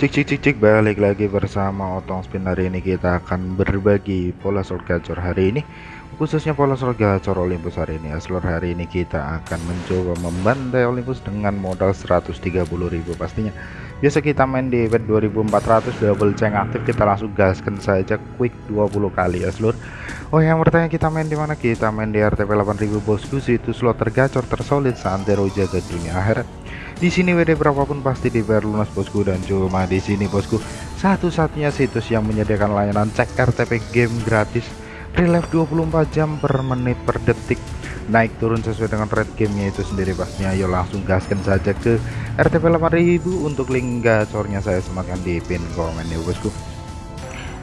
Cik cik cik cik balik lagi bersama Otong Spin. Hari ini kita akan berbagi pola slot gacor hari ini khususnya pola slot gacor Olympus hari ini. Slot hari ini kita akan mencoba membantai Olympus dengan modal 130.000 pastinya. Biasa kita main di event 2400 double ceng aktif kita langsung gaskan saja quick 20 kali ya seluruh Oh yang bertanya kita main di mana? Kita main di RTP 8000 bosku. Itu slot tergacor tersolid santero jaga dunia akhirat di sini WD berapapun pasti dibayar lunas bosku dan cuma di sini bosku. Satu-satunya situs yang menyediakan layanan cek RTP game gratis. Relive 24 jam per menit per detik. Naik turun sesuai dengan rate gamenya itu sendiri pastinya ayo langsung gaskan saja ke RTP 8000 untuk link gacornya saya sematkan di pin komen ya bosku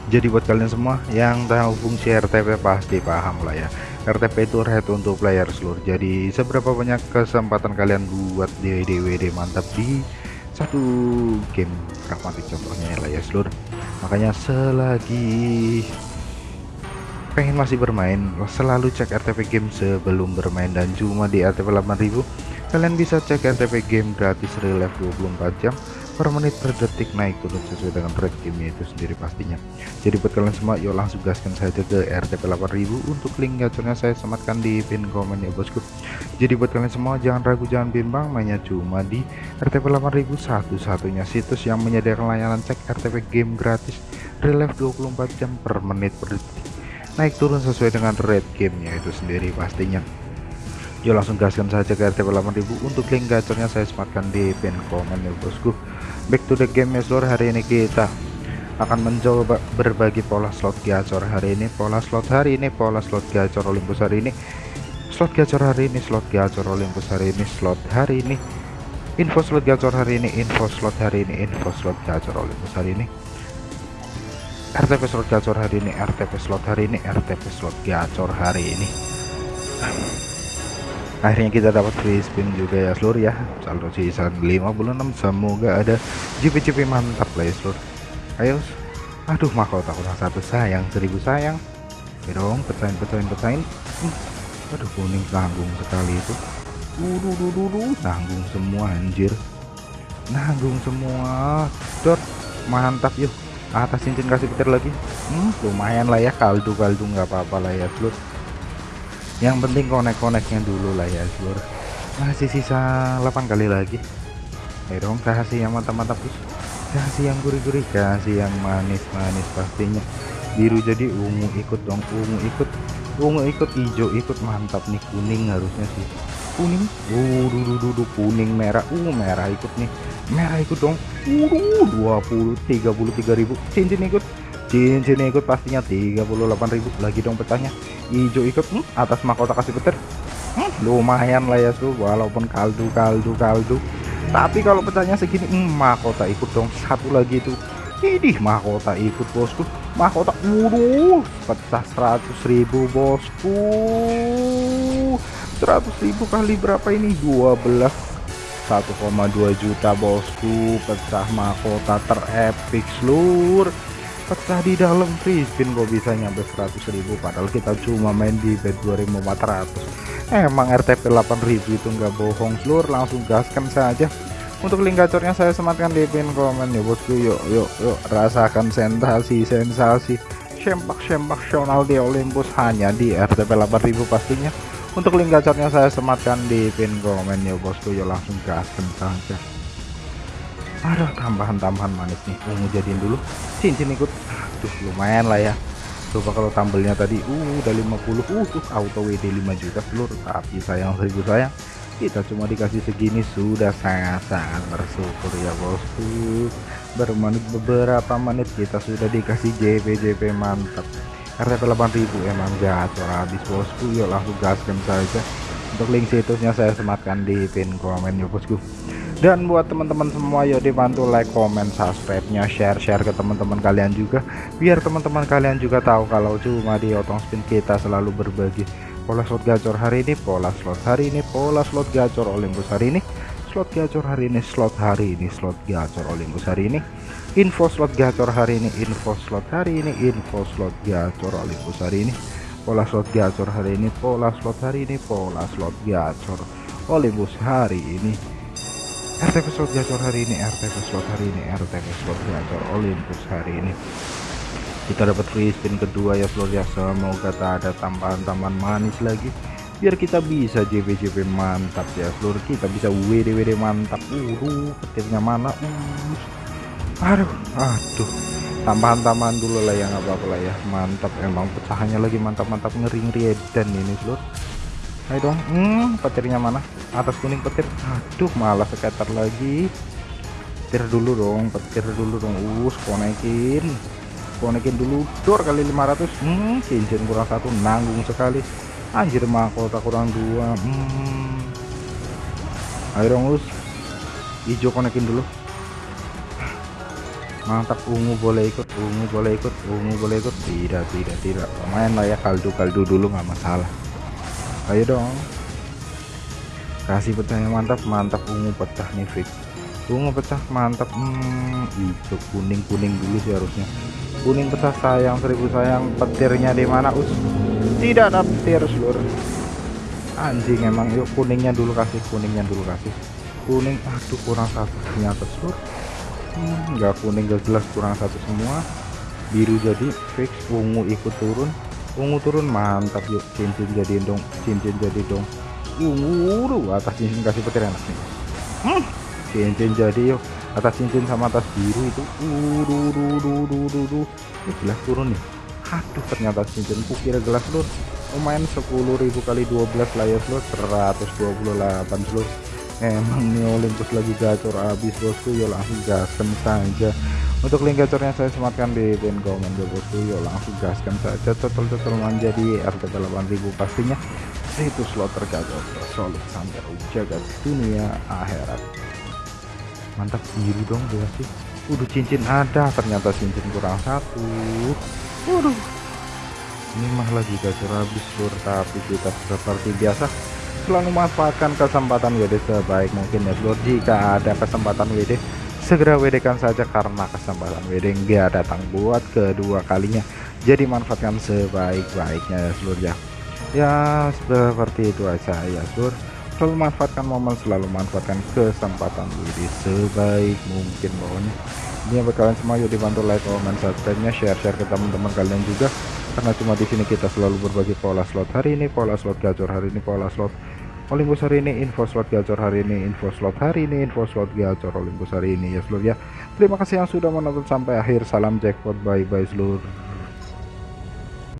jadi buat kalian semua yang tahu fungsi RTP pasti paham lah ya. RTP itu red untuk player seluruh. Jadi seberapa banyak kesempatan kalian buat DWD mantap di satu game pragmatik contohnya ya lah ya seluruh. Makanya selagi pengen masih bermain selalu cek RTP game sebelum bermain. Dan cuma di RTP 8000 kalian bisa cek RTP game gratis relive 24 jam per menit per detik naik turun sesuai dengan rate game itu sendiri pastinya. Jadi buat kalian semua yuk langsung gaskan saja ke RTP 8000 untuk link gacornya saya sematkan di pin komen ya bosku. Jadi buat kalian semua jangan ragu jangan bimbang mainnya cuma di RTP 8000 satu-satunya situs yang menyediakan layanan cek RTP game gratis relive 24 jam per menit per detik naik turun sesuai dengan rate gamenya itu sendiri pastinya yuk langsung gaskan saja ke RTP 8000 untuk link gacornya saya sematkan di pin komen ya bosku. Back to the game ya seluruh hari ini kita akan mencoba berbagi pola slot gacor hari ini. Pola slot hari ini pola slot gacor Olympus hari ini. Slot gacor hari ini slot gacor Olympus hari ini. Slot hari ini info slot gacor hari ini info slot hari ini info slot gacor Olympus hari ini. RTP slot gacor hari ini RTP slot hari ini RTP slot gacor hari ini akhirnya kita dapat free spin juga ya seluruh ya. Saldo sisa 56 semoga ada. GP-GP mantap lah ya seluruh ayo aduh mahkota kurang satu sayang seribu sayang. Ya dong pecahin pecahin pecahin uh, aduh kuning nanggung sekali itu. Dudu dudu nanggung semua anjir. Nanggung semua. Dot mantap yuk. Atas cincin kasih petir lagi. Hmm, lumayan lah ya kaldu kaldu nggak apa-apa lah ya seluruh yang penting konek-koneknya dulu lah ya seluruh masih sisa 8 kali lagi. Ayo dong kasih yang mantap-mantap kasih yang gurih-gurih kasih yang manis-manis pastinya. Biru jadi ungu ikut dong ungu ikut. Ungu ikut hijau ikut mantap nih kuning harusnya sih. Kuning? Uh kuning merah. Uh merah ikut nih. Merah ikut dong. Uh 20 33 ribu. Cincin ikut cincin ikut pastinya 38.000 lagi dong petanya hijau ikut hmm, atas mahkota kasih petir. Hmm, lumayan lah ya tuh walaupun kaldu kaldu kaldu. Tapi kalau pecahnya segini hmm, mahkota ikut dong. Satu lagi itu ini mahkota ikut bosku. Mahkota waduh pecah 100.000 bosku. 100.000 kali berapa ini? 12 1,2 juta bosku. Pecah mahkota terepik seluruh pecah di dalam. Free spin kok bisa nyampe 100.000 padahal kita cuma main di bed 2400 emang RTP 8000 itu enggak bohong. Seluruh langsung gaskan saja. Untuk link gacornya saya sematkan di pin komen. Ya bosku yuk yuk yuk. Rasakan sensasi sensasi sempak sempaksional di Olympus hanya di RTP 8000 pastinya. Untuk link gacornya saya sematkan di pin komen. Ya bosku yuk langsung gaskan saja ada tambahan-tambahan manis nih. Ungu jadiin dulu? Cincin ikut. Tuh lumayan lah ya. Coba kalau tambelnya tadi uh udah 50 uh tuh auto WD 5 juta seluruh tapi sayang seribu sayang. Kita cuma dikasih segini sudah sangat-sangat bersyukur ya bosku. Bermenit beberapa menit kita sudah dikasih JP JP mantap. RTP 8000 emang gacor habis bosku. Yuk langsung gaskan saja. Untuk link situsnya saya sematkan di pin komen ya bosku dan buat teman-teman semua yuk dibantu like comment subscribe nya share share ke teman-teman kalian juga. Biar teman-teman kalian juga tahu kalau cuma di otong spin kita selalu berbagi. Pola slot gacor hari ini pola slot hari ini pola slot gacor Olympus hari ini. Slot gacor hari ini slot hari ini slot gacor Olympus hari ini. Info slot gacor hari ini info slot hari ini info slot gacor Olympus hari ini. Pola slot gacor hari ini pola slot hari ini pola slot gacor Olympus hari ini RTP slot gacor hari ini RTP slot hari ini RTP slot gacor Olympus hari ini. Kita dapat free spin kedua ya seluruh ya. Semoga tak ada tambahan-tambahan manis lagi. Biar kita bisa JP-JP mantap ya seluruh kita bisa WD-WD mantap. Uh petirnya mana? Uh aduh aduh. Tambahan-tambahan dulu lah yang apa-apa lah ya. Mantap emang pecahannya lagi mantap-mantap ngeri-ngeri dan ini seluruh ayo dong. Hmm, petirnya mana? Atas kuning petir. Aduh malah sekitar lagi. Petir dulu dong petir dulu dong. Us konekin konekin dulu. Dor kali 500 hmm cincin kurang satu. Nanggung sekali. Anjir mahkota kurang dua. Hmm. ayo dong us. Hijau konekin dulu. Mantap ungu boleh ikut ungu boleh ikut ungu boleh ikut. Tidak tidak tidak. Main lah ya kaldu kaldu dulu nggak masalah ayo dong. Kasih pecah yang mantap mantap ungu pecah nih fix ungu pecah mantap. Hmm, hijau kuning kuning dulu sih harusnya. Kuning pecah sayang seribu sayang. Petirnya di mana us? Tidak ada petir seluruh anjing emang. Yuk kuningnya dulu kasih kuningnya dulu kasih. Kuning aduh kurang satu ternyata nggak hmm, kuning gak jelas kurang satu semua. Biru jadi fix ungu ikut turun ungu turun mantap yuk. Cincin jadi dong cincin jadi dong. Ungu atas cincin kasih petir enak nih. Hmm, cincin jadi yuk. Atas cincin sama atas biru itu. Uh, jelas turun nih aduh ternyata cincin kukira gelas lur lumayan 10.000 kali 12 layar lur 128 lur emang nih Olympus lagi gacor habis bosku yuk langsung gaskan saja untuk link gacornya saya sematkan di pin komen bosku yuk langsung gaskan saja total-total menjadi RTP 8000 pastinya. Itu slot tergacor solid sampai jaga dunia akhirat. Mantap biru dong sih. Udah cincin ada ternyata cincin kurang satu. Waduh. Ini mah lagi gacor habis lur tapi kita seperti biasa selalu manfaatkan kesempatan WD sebaik mungkin ya lur jika ada kesempatan WD segera WD kan saja karena kesempatan WD nggak datang buat kedua kalinya. Jadi manfaatkan sebaik-baiknya ya seluruh ya. Ya seperti itu aja ya seluruh selalu manfaatkan momen selalu manfaatkan kesempatan. WD sebaik mungkin pokoknya ini buat kalian semua yuk dibantu like comment subscribe nya share share ke teman-teman kalian juga. Karena cuma di sini kita selalu berbagi pola slot hari ini pola slot gacor hari ini pola slot Olympus hari ini info slot gacor hari ini info slot hari ini info slot gacor Olympus hari ini. Ya seluruh ya. Terima kasih yang sudah menonton sampai akhir. Salam jackpot bye bye seluruh